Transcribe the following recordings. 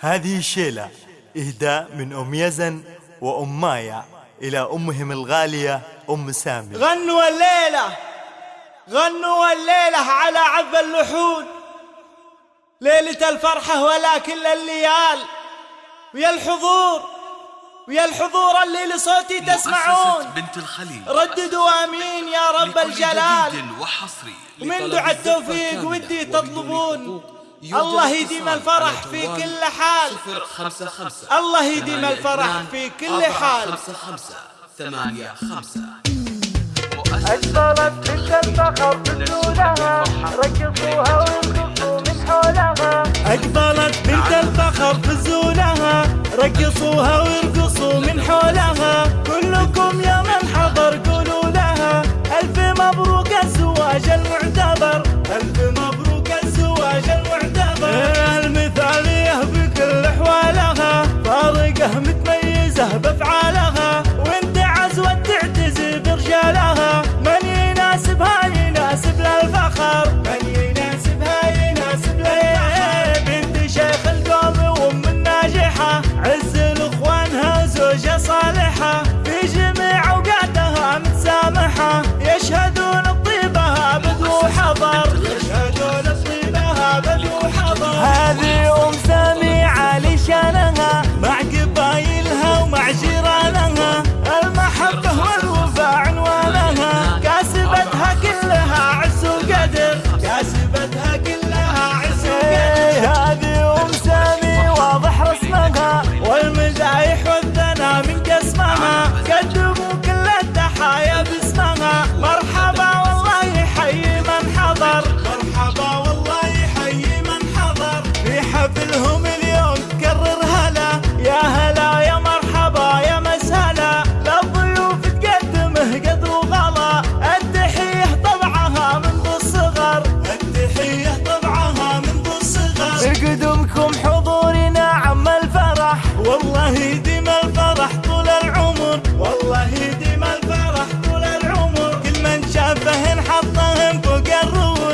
هذه شيلة إهداء من أم يزن وأم مايا إلى أمهم الغالية أم سامي. غنوا الليلة غنوا الليلة على عذب اللحود. ليلة الفرحة ولكن الليال. ويا الحضور ويا الحضور اللي لصوتي تسمعون. بنت الخليل. رددوا آمين يا رب الجلال. وحصري من دعاء التوفيق ودي تطلبون. الله يديم الفرح في كل حال. خمسة خمسة. الله يديم الفرح في كل حال. خمسة خمسة. ثمانية خمسة. أجبرت بنت الفخر بدونها. ركضوها وانقصوا من حولها. أجبرت بنت الفخر بسولها ركضوها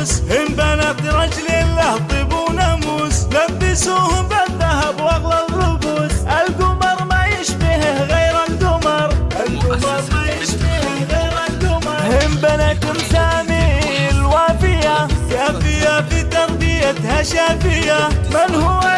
الناس. هم بنات رجل الله طيب وناموس لبسوهم بالذهب وأغلى الربوس. القمر ما يشبه غير القمر. القمر ما يشبه غير القمر. هم بنات رسامي الوافيه كافية في تربيتها شافية. من هو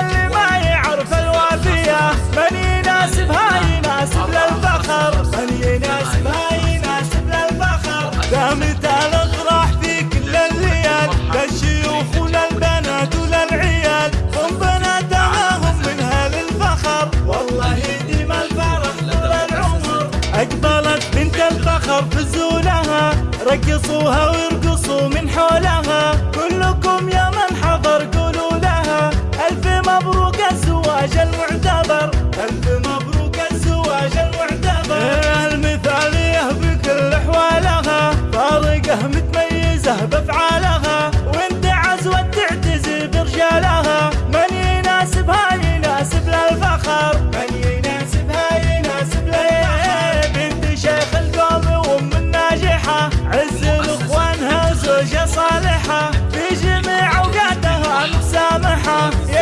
أقبلت بنت الفخر فزولها رقصوها وارقصوا من حولها. كلكم يا من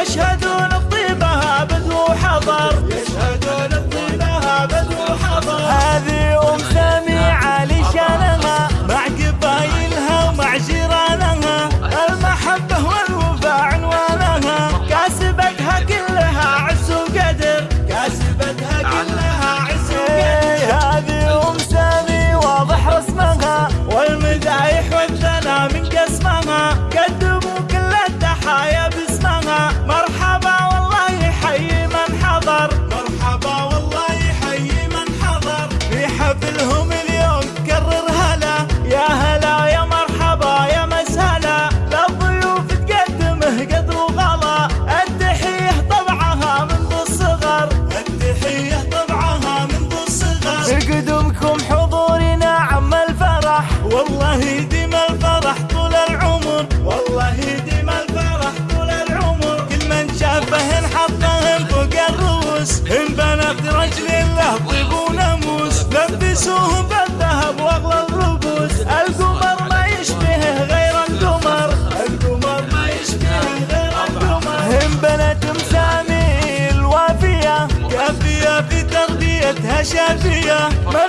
يشهدون Nigeria.